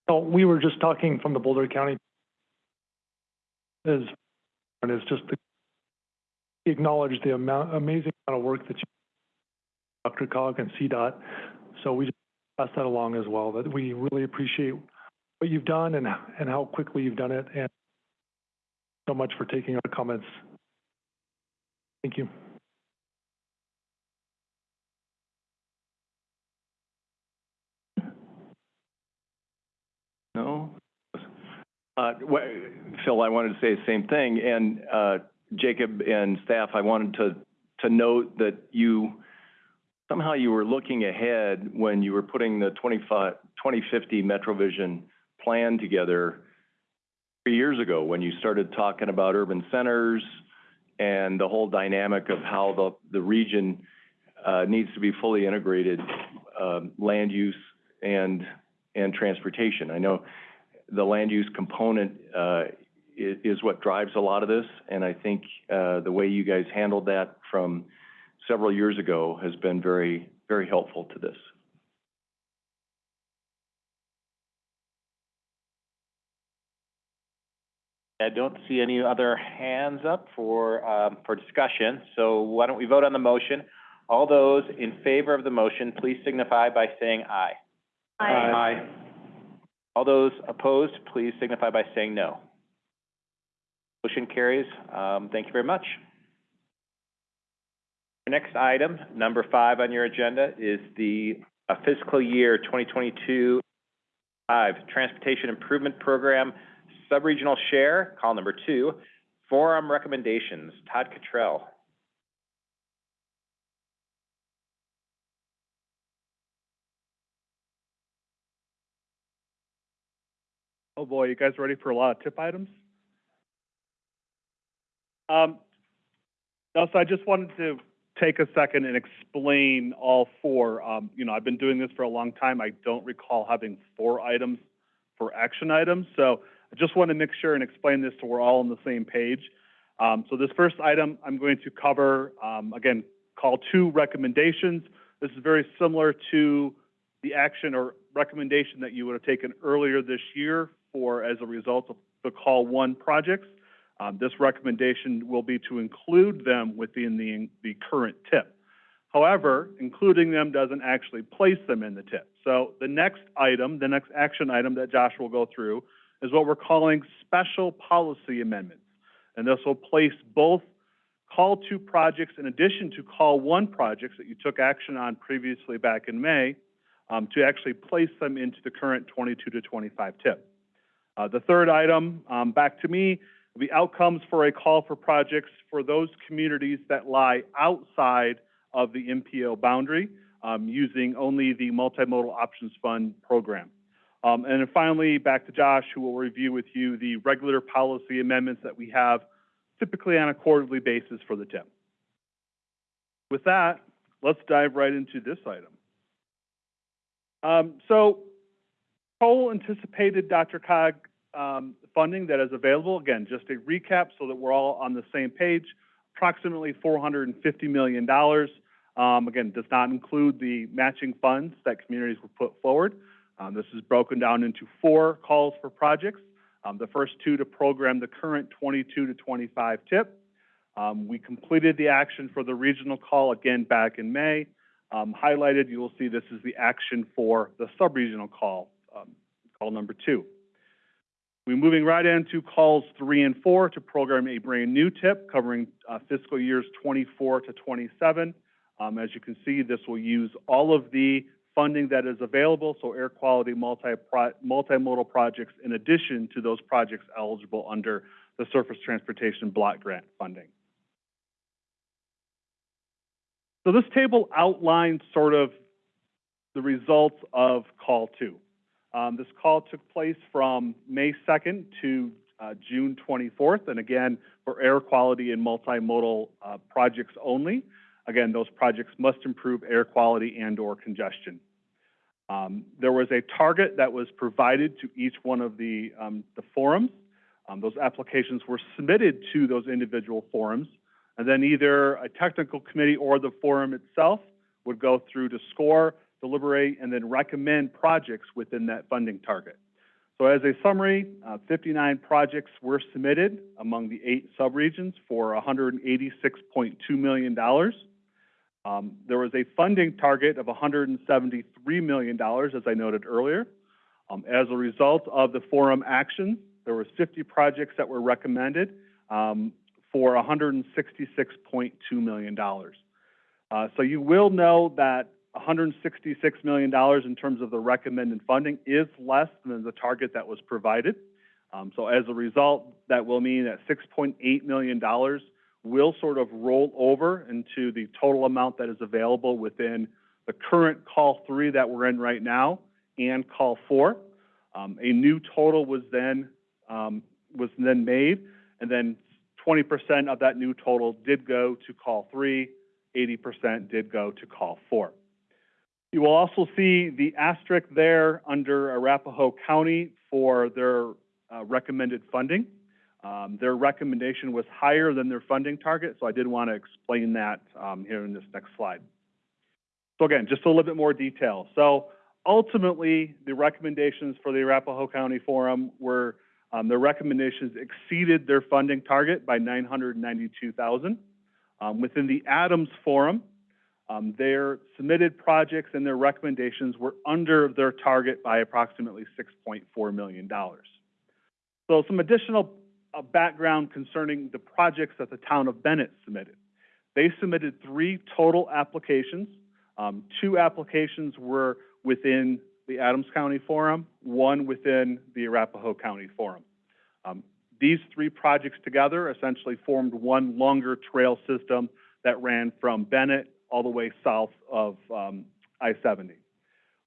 Oh, we were just talking from the Boulder County is, and is just to acknowledge the amount, amazing amount of work that you, DRCOG and CDOT. So we just pass that along as well, that we really appreciate what you've done and, and how quickly you've done it, and so much for taking our comments. Thank you. No? Uh, Phil, I wanted to say the same thing, and, uh, Jacob and staff, I wanted to, to note that you, somehow you were looking ahead when you were putting the 25 2050 MetroVision plan together three years ago, when you started talking about urban centers and the whole dynamic of how the, the region, uh, needs to be fully integrated, um, land use and, and transportation. I know the land use component, uh, is, is what drives a lot of this, and I think, uh, the way you guys handled that from several years ago has been very, very helpful to this. I don't see any other hands up for, um, for discussion, so why don't we vote on the motion? All those in favor of the motion, please signify by saying aye. Aye. All those opposed, please signify by saying no. Motion carries. Um, thank you very much. The next item, number five on your agenda, is the uh, fiscal year 2022 five Transportation Improvement Program Subregional Share, call number two, Forum Recommendations. Todd Cottrell. Oh, boy, you guys ready for a lot of tip items? Um, no, so I just wanted to take a second and explain all four. Um, you know, I've been doing this for a long time. I don't recall having four items for action items. So I just want to make sure and explain this so we're all on the same page. Um, so this first item I'm going to cover, um, again, call two recommendations. This is very similar to the action or recommendation that you would have taken earlier this year for as a result of the call one projects. Um, this recommendation will be to include them within the, the current tip. However, including them doesn't actually place them in the tip. So the next item, the next action item that Josh will go through is what we're calling special policy amendments. And this will place both call two projects in addition to call one projects that you took action on previously back in May, um, to actually place them into the current 22 to 25 tip. Uh, the third item, um, back to me, will be outcomes for a call for projects for those communities that lie outside of the MPO boundary, um, using only the Multimodal Options Fund program. Um, and then finally, back to Josh, who will review with you the regular policy amendments that we have typically on a quarterly basis for the TIP. With that, let's dive right into this item. Um, so, Cole anticipated DRCOG um, funding that is available. Again, just a recap so that we're all on the same page. Approximately $450 million. Um, again, does not include the matching funds that communities will put forward. Um, this is broken down into four calls for projects. Um, the first two to program the current 22 to 25 tip. Um, we completed the action for the regional call again back in May. Um, highlighted, you will see this is the action for the sub-regional call, um, call number two. We're moving right into calls three and four to program a brand new tip covering uh, fiscal years 24 to 27. Um, as you can see, this will use all of the funding that is available, so air quality multi multimodal projects in addition to those projects eligible under the Surface Transportation Block Grant funding. So this table outlines sort of the results of call two. Um, this call took place from May 2nd to uh, June 24th, and again, for air quality and multimodal uh, projects only. Again, those projects must improve air quality and or congestion. Um, there was a target that was provided to each one of the, um, the forums. Um, those applications were submitted to those individual forums, and then either a technical committee or the forum itself would go through to score, deliberate, and then recommend projects within that funding target. So as a summary, uh, 59 projects were submitted among the eight subregions for $186.2 million. Um, there was a funding target of $173 million, as I noted earlier. Um, as a result of the forum action, there was 50 projects that were recommended um, for $166.2 million. Uh, so you will know that $166 million in terms of the recommended funding is less than the target that was provided. Um, so as a result, that will mean that $6.8 million will sort of roll over into the total amount that is available within the current call three that we're in right now and call four. Um, a new total was then um, was then made, and then 20% of that new total did go to call three, 80% did go to call four. You will also see the asterisk there under Arapahoe County for their uh, recommended funding. Um, their recommendation was higher than their funding target, so I did want to explain that um, here in this next slide. So again, just a little bit more detail. So ultimately, the recommendations for the Arapahoe County Forum were um, their recommendations exceeded their funding target by 992,000. Um, within the Adams Forum, um, their submitted projects and their recommendations were under their target by approximately $6.4 million. So some additional uh, background concerning the projects that the town of Bennett submitted. They submitted three total applications. Um, two applications were within the Adams County Forum, one within the Arapahoe County Forum. Um, these three projects together essentially formed one longer trail system that ran from Bennett all the way south of um, I-70.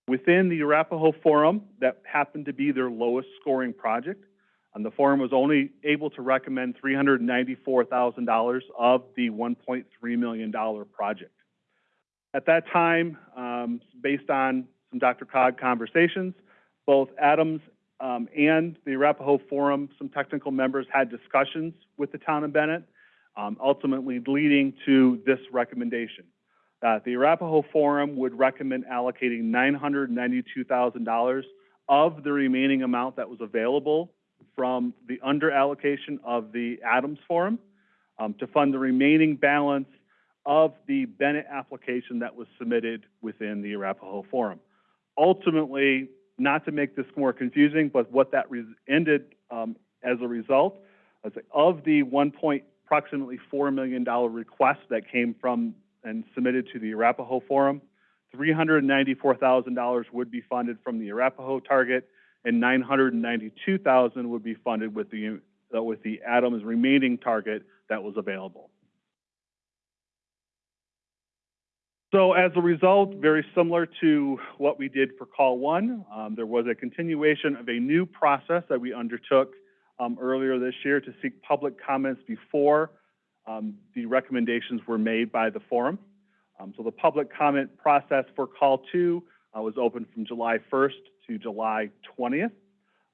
Within the Arapahoe Forum, that happened to be their lowest scoring project, and the forum was only able to recommend $394,000 of the $1.3 million project. At that time, um, based on some DRCOG conversations, both Adams um, and the Arapahoe Forum, some technical members had discussions with the town of Bennett, um, ultimately leading to this recommendation. Uh, the Arapahoe Forum would recommend allocating $992,000 of the remaining amount that was available from the under allocation of the Adams Forum um, to fund the remaining balance of the Bennett application that was submitted within the Arapahoe Forum. Ultimately, not to make this more confusing, but what that ended um, as a result of the one point approximately four million dollar request that came from and submitted to the Arapahoe Forum, three hundred ninety-four thousand dollars would be funded from the Arapahoe target, and nine hundred ninety-two thousand would be funded with the uh, with the Adams remaining target that was available. So as a result, very similar to what we did for call one, um, there was a continuation of a new process that we undertook um, earlier this year to seek public comments before um, the recommendations were made by the forum. Um, so the public comment process for call two uh, was open from July 1st to July 20th.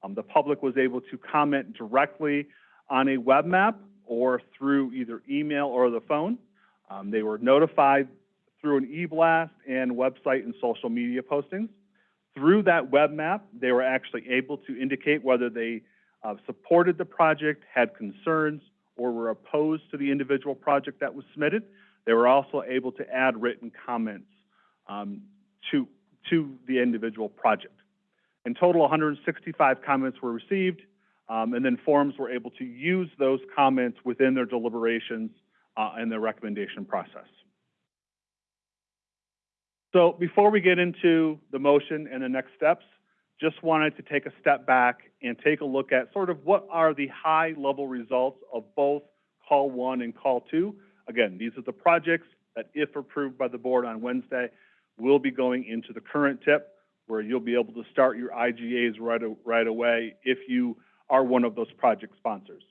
Um, the public was able to comment directly on a web map or through either email or the phone. Um, they were notified through an e-blast and website and social media postings. Through that web map, they were actually able to indicate whether they uh, supported the project, had concerns, or were opposed to the individual project that was submitted. They were also able to add written comments um, to, to the individual project. In total, 165 comments were received, um, and then forums were able to use those comments within their deliberations uh, and their recommendation process. So before we get into the motion and the next steps, just wanted to take a step back and take a look at sort of what are the high level results of both call one and call two. Again, these are the projects that if approved by the board on Wednesday, will be going into the current tip where you'll be able to start your IGAs right, right away if you are one of those project sponsors.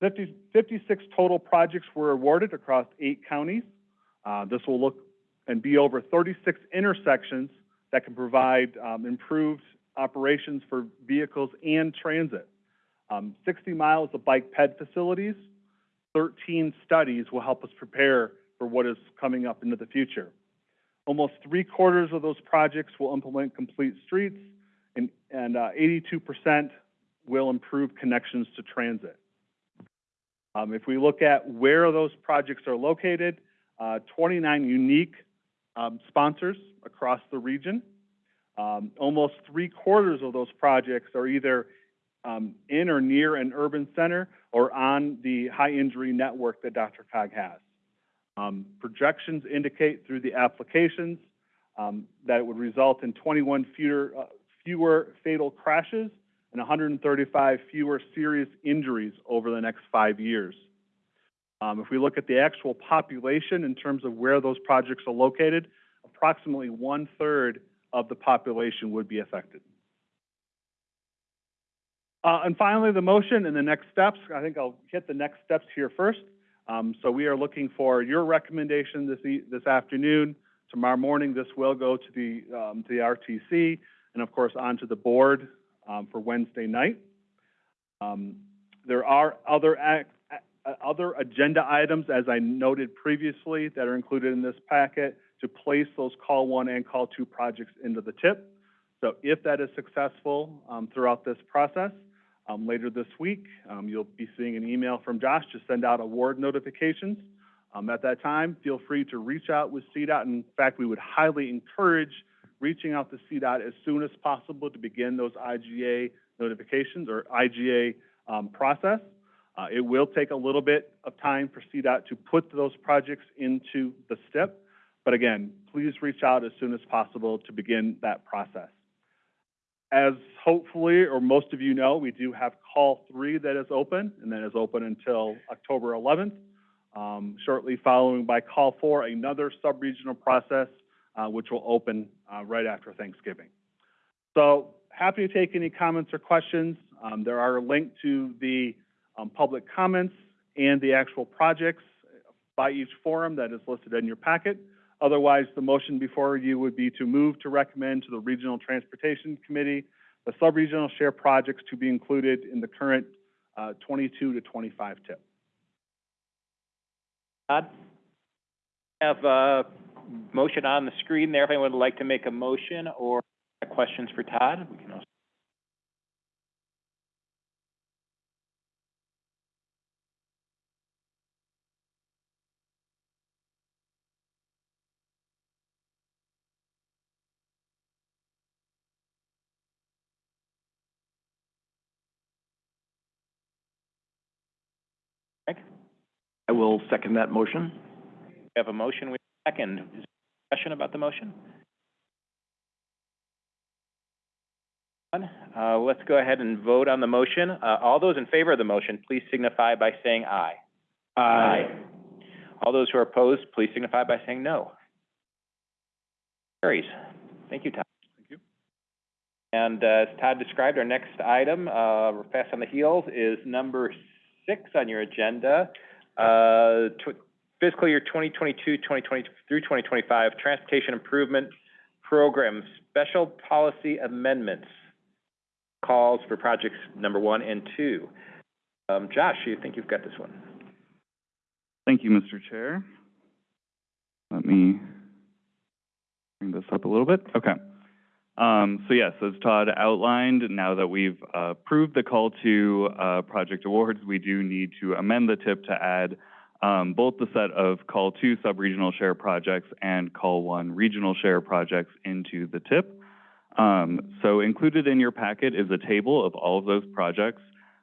50, 56 total projects were awarded across eight counties. Uh, this will look and be over 36 intersections that can provide um, improved operations for vehicles and transit. Um, 60 miles of bike ped facilities, 13 studies will help us prepare for what is coming up into the future. Almost three quarters of those projects will implement complete streets, and, and, uh, eighty-two percent will improve connections to transit. Um, if we look at where those projects are located, uh, twenty-nine unique, um, sponsors across the region. Um, almost three quarters of those projects are either, um, in or near an urban center or on the high injury network that DRCOG has. Um, projections indicate through the applications, um, that it would result in twenty-one fewer, uh, fewer fatal crashes and hundred and thirty-five fewer serious injuries over the next five years. Um, if we look at the actual population in terms of where those projects are located, approximately one-third of the population would be affected. Uh, and finally, the motion and the next steps. I think I'll hit the next steps here first. Um, so we are looking for your recommendation this e- this afternoon. Tomorrow morning, this will go to the um, to the RTC and of course onto the board um, for Wednesday night. Um, there are other other agenda items, as I noted previously, that are included in this packet to place those call one and call two projects into the tip. So if that is successful um, throughout this process, um, later this week, um, you'll be seeing an email from Josh to send out award notifications. Um, at that time, feel free to reach out with CDOT. In fact, we would highly encourage reaching out to CDOT as soon as possible to begin those IGA notifications or IGA um, process. Uh, it will take a little bit of time for CDOT to put those projects into the STIP, but again, please reach out as soon as possible to begin that process. As hopefully, or most of you know, we do have call three that is open, and that is open until October 11th. Um, shortly following by call four, another sub-regional process, uh, which will open, uh, right after Thanksgiving. So happy to take any comments or questions. Um, there are a link to the, um, public comments and the actual projects by each forum that is listed in your packet. Otherwise, the motion before you would be to move to recommend to the Regional Transportation Committee the sub-regional share projects to be included in the current, uh, twenty-two to twenty-five tip. Todd? Have a motion on the screen there. If anyone would like to make a motion or questions for Todd, we can also. I will second that motion. We have a motion, we have a second. Is there discussion about the motion? Uh, let's go ahead and vote on the motion. Uh, all those in favor of the motion, please signify by saying aye. aye. All those who are opposed, please signify by saying no. Carries. Thank you, Todd. Thank you. And uh, as Todd described, our next item, uh, fast on the heels, is number six on your agenda. Uh, fiscal year 2022, 2020 through 2025, Transportation Improvement Program Special Policy Amendments. Calls for projects number one and two. Um, Josh, you think you've got this one? Thank you, Mr. Chair. Let me bring this up a little bit. Okay. Um, so yes, as Todd outlined, now that we've uh, approved the call to uh, project awards, we do need to amend the tip to add um, both the set of call two sub-regional share projects and call one regional share projects into the tip. Um, so included in your packet is a table of all of those projects.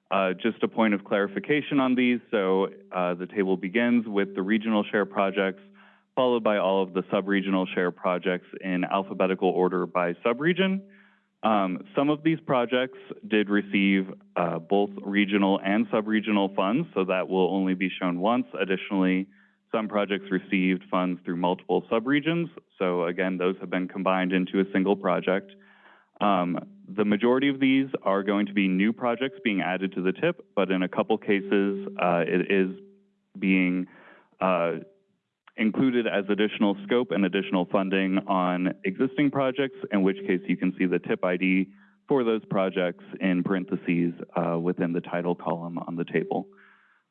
Uh, just a point of clarification on these. So uh, the table begins with the regional share projects, followed by all of the sub-regional share projects in alphabetical order by sub-region. Um, some of these projects did receive uh, both regional and sub-regional funds, so that will only be shown once. Additionally, some projects received funds through multiple sub-regions, so again, those have been combined into a single project. Um, the majority of these are going to be new projects being added to the tip, but in a couple cases, uh, it is being uh, included as additional scope and additional funding on existing projects, in which case you can see the tip ID for those projects in parentheses uh, within the title column on the table.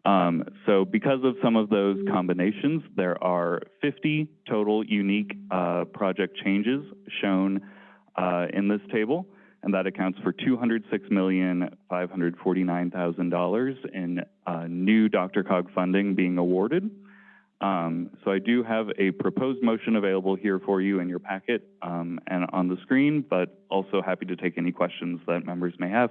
Um, so because of some of those combinations, there are 50 total unique uh, project changes shown uh, in this table. and that accounts for two hundred six million, five hundred forty-nine thousand dollars in, uh, new DRCOG funding being awarded. Um, so I do have a proposed motion available here for you in your packet, um, and on the screen, but also happy to take any questions that members may have.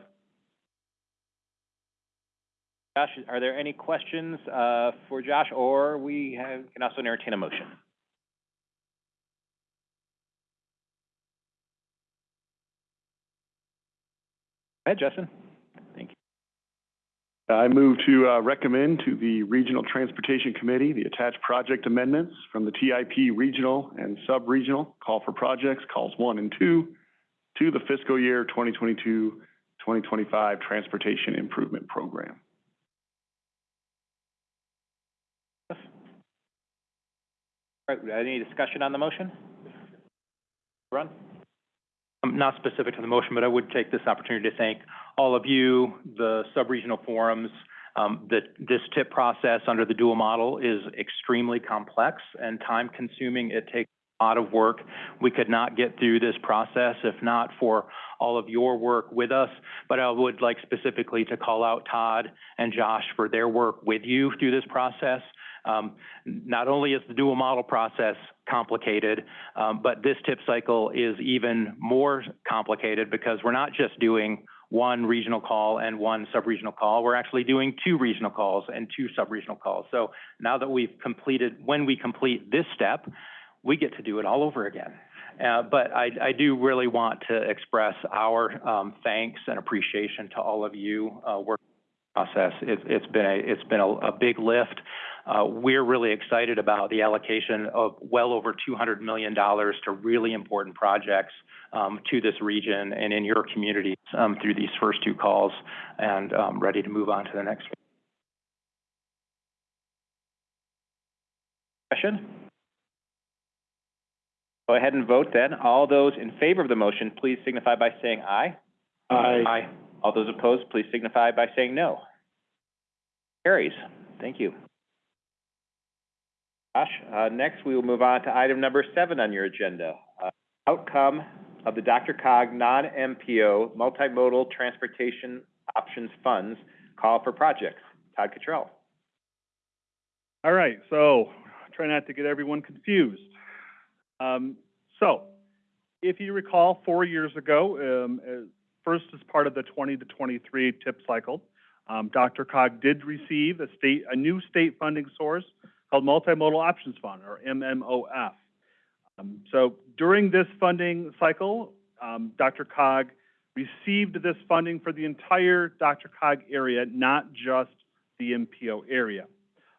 Josh, are there any questions, uh, for Josh, or we have, can also entertain a motion? Go ahead, Justin. Thank you. I move to uh, recommend to the Regional Transportation Committee the attached project amendments from the TIP Regional and Sub-Regional Call for Projects, calls one and two, to the fiscal year 2022-2025 Transportation Improvement Program. All right, any discussion on the motion? Run? Um, not specific to the motion, but I would take this opportunity to thank all of you, the sub-regional forums. Um, that this tip process under the dual model is extremely complex and time-consuming. It takes a lot of work. We could not get through this process if not for all of your work with us. But I would like specifically to call out Todd and Josh for their work with you through this process. Um, not only is the dual model process complicated, um, but this tip cycle is even more complicated because we're not just doing one regional call and one sub-regional call. We're actually doing two regional calls and two sub-regional calls. So now that we've completed, when we complete this step, we get to do it all over again. Uh, but I, I do really want to express our um, thanks and appreciation to all of you uh, working process. It, it's been a it's been a, a big lift. Uh, we're really excited about the allocation of well over $200 million to really important projects um, to this region and in your communities um, through these first two calls, and um, ready to move on to the next. Question? Go ahead and vote then. All those in favor of the motion, please signify by saying aye. Aye. All those opposed, please signify by saying no. Carries. Thank you. Josh, uh, next we will move on to item number seven on your agenda. Uh, outcome of the DRCOG non-MPO multimodal transportation options funds call for projects. Todd Cottrell. All right, so try not to get everyone confused. Um, so, if you recall, four years ago, um, uh, first as part of the 20 to 23 tip cycle, um, DRCOG did receive a state, a new state funding source called Multimodal Options Fund, or MMOF. Um, so during this funding cycle, um, DRCOG received this funding for the entire DRCOG area, not just the MPO area.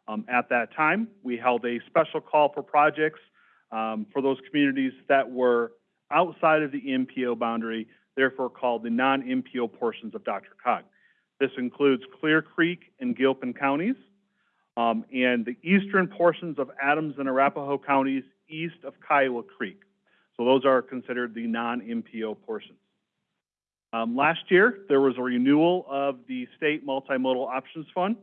Um, at that time, we held a special call for projects um, for those communities that were outside of the MPO boundary, therefore called the non-MPO portions of DRCOG. This includes Clear Creek and Gilpin counties, um, and the eastern portions of Adams and Arapahoe counties east of Kiowa Creek. So those are considered the non-MPO portions. Um, last year, there was a renewal of the State Multimodal Options Fund.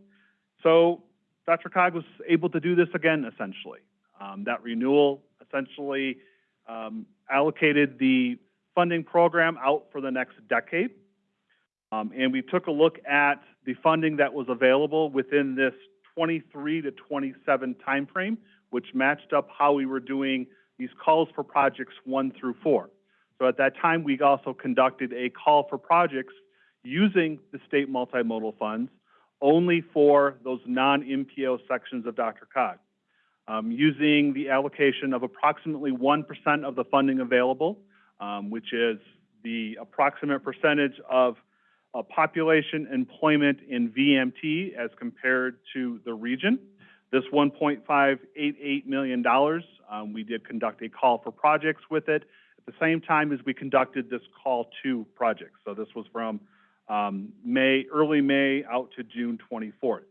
So DRCOG was able to do this again, essentially. Um, that renewal essentially um, allocated the funding program out for the next decade. Um, and we took a look at the funding that was available within this 23 to 27 timeframe, which matched up how we were doing these calls for projects one through four. So at that time, we also conducted a call for projects using the state multimodal funds only for those non-MPO sections of DRCOG. Um, using the allocation of approximately 1% of the funding available, um, which is the approximate percentage of uh, population employment in VMT as compared to the region. This $1.588 million, um, we did conduct a call for projects with it at the same time as we conducted this call to projects. So this was from um, May, early May out to June 24th.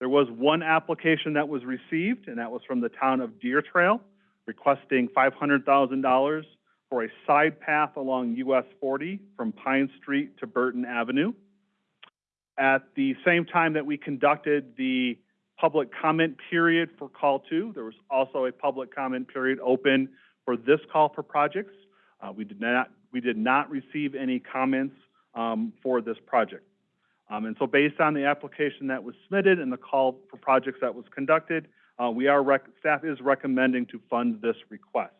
There was one application that was received, and that was from the town of Deer Trail, requesting $500,000 for a side path along US 40 from Pine Street to Burton Avenue. At the same time that we conducted the public comment period for call two, there was also a public comment period open for this call for projects. Uh, we did not we did not receive any comments, um, for this project. Um, and so based on the application that was submitted and the call for projects that was conducted, uh, we are staff is recommending to fund this request.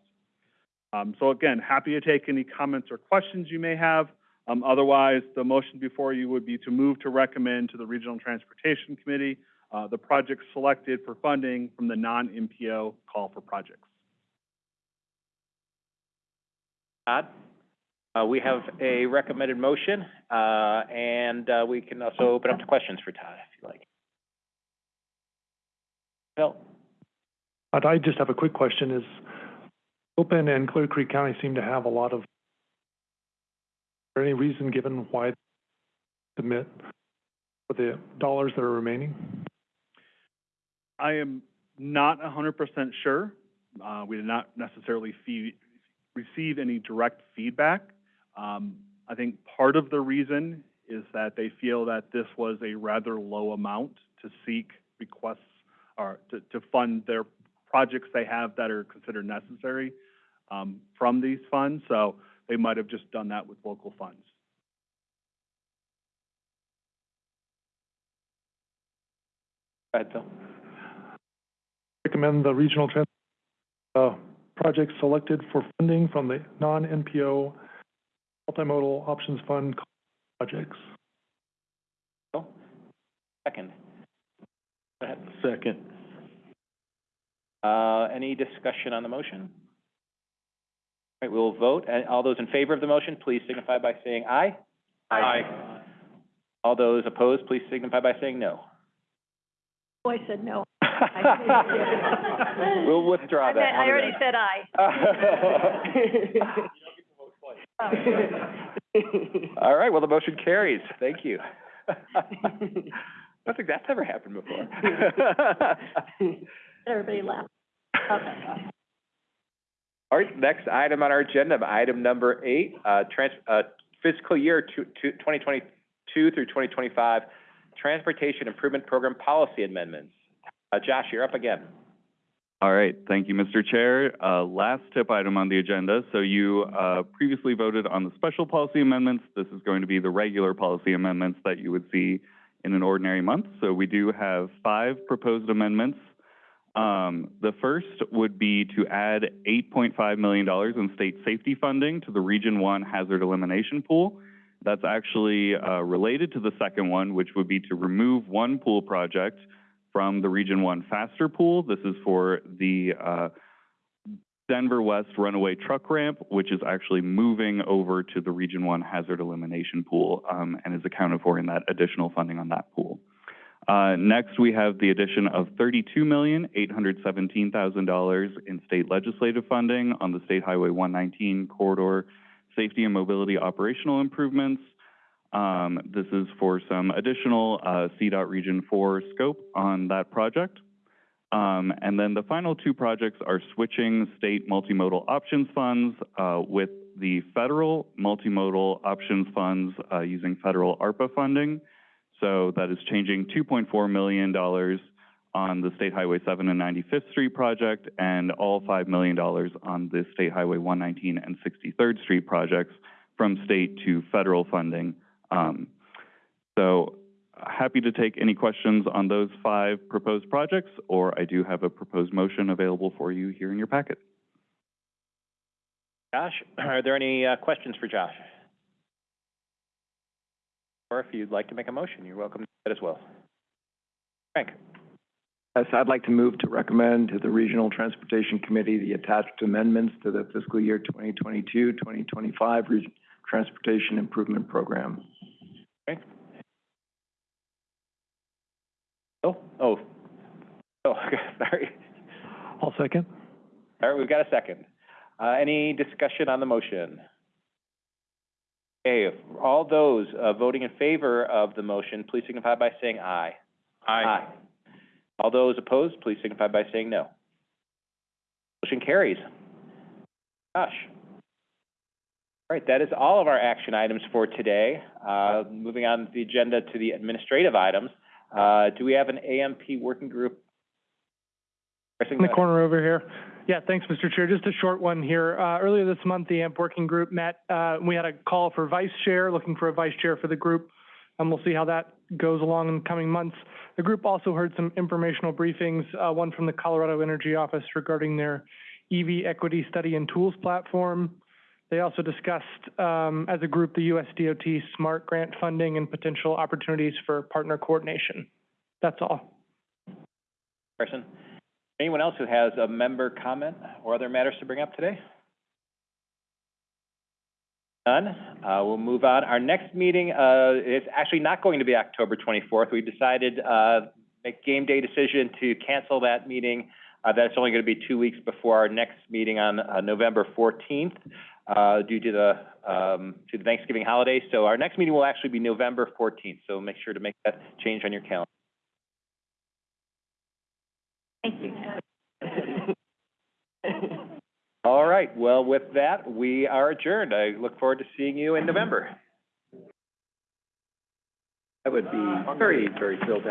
Um, so again, happy to take any comments or questions you may have. Um, otherwise, the motion before you would be to move to recommend to the Regional Transportation Committee, uh, the projects selected for funding from the non-MPO call for projects. Todd? Uh, we have a recommended motion, uh, and, uh, we can also open up to questions for Todd, if you like. Phil? But I just have a quick question, is Gilpin and Clear Creek County seem to have a lot of, is there any reason given why submit for the dollars that are remaining? I am not hundred percent sure. Uh, we did not necessarily fee, receive any direct feedback. Um, I think part of the reason is that they feel that this was a rather low amount to seek requests or to, to fund their projects they have that are considered necessary, um, from these funds. So they might have just done that with local funds. Go ahead. Recommend the regional trans, uh, projects selected for funding from the non-MPO multimodal options fund projects. Phil? Second. Go ahead. Second. Uh, any discussion on the motion? All right, we'll vote. And all those in favor of the motion, please signify by saying aye. Aye. All those opposed, please signify by saying no. Oh, I said no. [LAUGHS] We'll withdraw I that. meant- I already said aye. [LAUGHS] [LAUGHS] All right, well, the motion carries. Thank you. I don't think that's ever happened before. Everybody laughed. Okay. All right, next item on our agenda, item number eight, uh, trans, uh, fiscal year two, two, twenty twenty-two through twenty twenty-five, Transportation Improvement Program Policy Amendments. Uh, Josh, you're up again. All right, thank you, Mr. Chair. Uh, last tip item on the agenda. So you, uh, previously voted on the special policy amendments. This is going to be the regular policy amendments that you would see in an ordinary month. So we do have five proposed amendments. Um, the first would be to add eight point five million dollars in state safety funding to the Region One Hazard Elimination Pool. That's actually, uh, related to the second one, which would be to remove one pool project from the Region One Faster Pool. This is for the, uh, Denver West Runaway Truck Ramp, which is actually moving over to the Region One Hazard Elimination Pool, um, and is accounted for in that additional funding on that pool. Uh, next, we have the addition of thirty-two million, eight hundred seventeen thousand dollars in state legislative funding on the State Highway one nineteen corridor safety and mobility operational improvements. Um, this is for some additional, uh, CDOT Region Four scope on that project. Um, and then the final two projects are switching state multimodal options funds, uh, with the federal multimodal options funds, uh, using federal ARPA funding. So that is changing two point four million dollars on the State Highway seven and ninety-fifth Street project and all five million dollars on the State Highway one nineteen and sixty-third Street projects from state to federal funding. Um, so happy to take any questions on those five proposed projects, or I do have a proposed motion available for you here in your packet. Josh, are there any, uh, questions for Josh? Or if you'd like to make a motion, you're welcome to that as well. Frank? Yes, I'd like to move to recommend to the Regional Transportation Committee the attached amendments to the fiscal year 2022-2025 Region Transportation Improvement Program. Okay. Oh, oh, oh, [LAUGHS] sorry. I'll second. All right, we've got a second. Uh, any discussion on the motion? Okay, all those, uh, voting in favor of the motion, please signify by saying aye. Aye. All those opposed, please signify by saying no. Motion carries. Josh? All right, that is all of our action items for today. Uh, moving on the agenda to the administrative items. Uh, do we have an AMP working group? In the corner over here. Yeah, thanks, Mr. Chair. Just a short one here. Uh, earlier this month, the AMP working group met. Uh, we had a call for vice chair, looking for a vice chair for the group. And we'll see how that goes along in the coming months. The group also heard some informational briefings, uh, one from the Colorado Energy Office regarding their EV equity study and tools platform. They also discussed, um, as a group, the US DOT SMART grant funding and potential opportunities for partner coordination. That's all. Person. Anyone else who has a member comment or other matters to bring up today? None. Uh, we'll move on. Our next meeting, uh, is actually not going to be October twenty-fourth. We decided, uh, make game day decision to cancel that meeting. Uh, that's only gonna be two weeks before our next meeting on, uh, November fourteenth, uh, due to the, um, to the Thanksgiving holiday. So our next meeting will actually be November fourteenth, so make sure to make that change on your calendar. Thank you. [LAUGHS] All right, well, with that, we are adjourned. I look forward to seeing you in November. I would be very, very thrilled to have